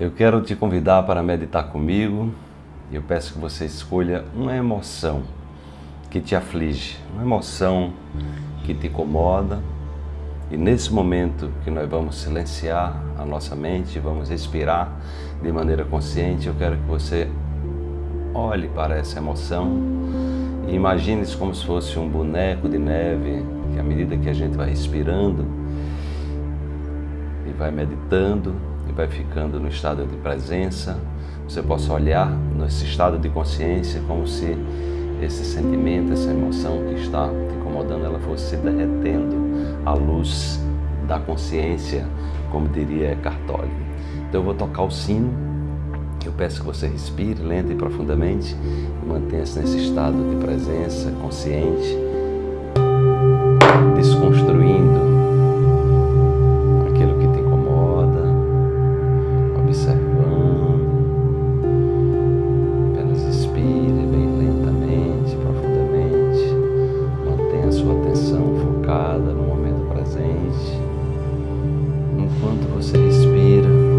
Eu quero te convidar para meditar comigo. Eu peço que você escolha uma emoção que te aflige, uma emoção que te incomoda. E nesse momento que nós vamos silenciar a nossa mente, vamos respirar de maneira consciente, eu quero que você olhe para essa emoção e imagine-se como se fosse um boneco de neve, que à medida que a gente vai respirando e vai meditando, e vai ficando no estado de presença, você possa olhar nesse estado de consciência como se esse sentimento, essa emoção que está te incomodando, ela fosse se derretendo à luz da consciência, como diria Cartoli. Então eu vou tocar o sino, eu peço que você respire lenta e profundamente e mantenha-se nesse estado de presença consciente, desconstruindo trazendo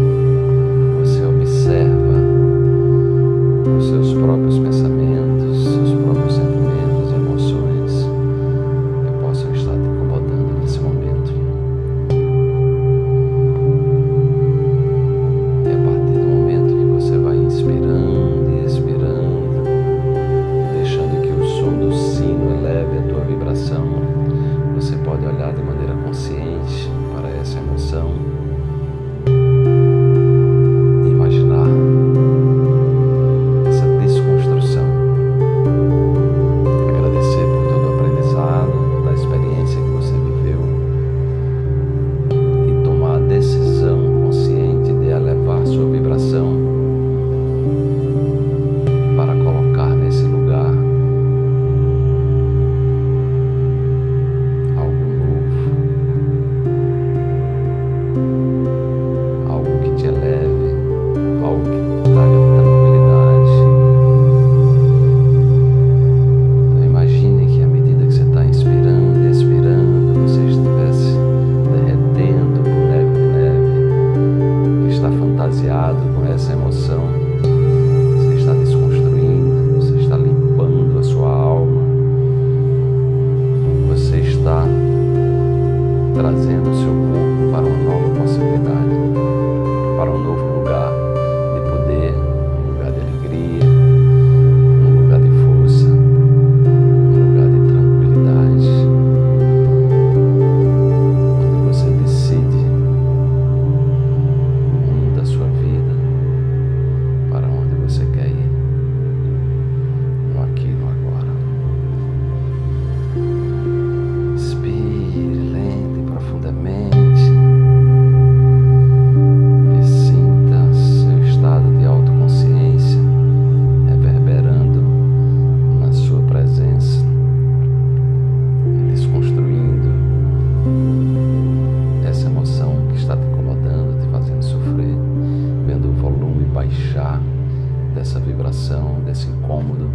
vibração, desse incômodo,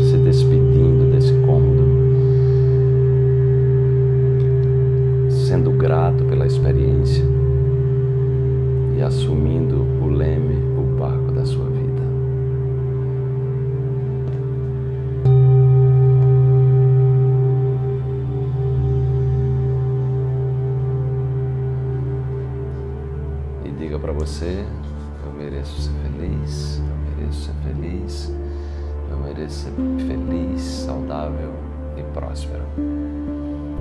se despedindo desse incômodo, sendo grato pela experiência e assumindo o leme, o barco da sua vida. E diga para você eu mereço ser feliz, mereço ser feliz, eu mereço ser feliz, saudável e próspero.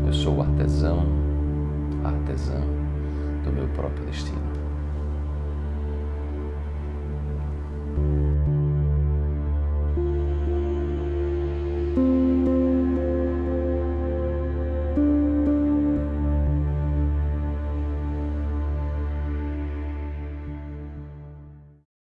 Eu sou o artesão, artesã do meu próprio destino.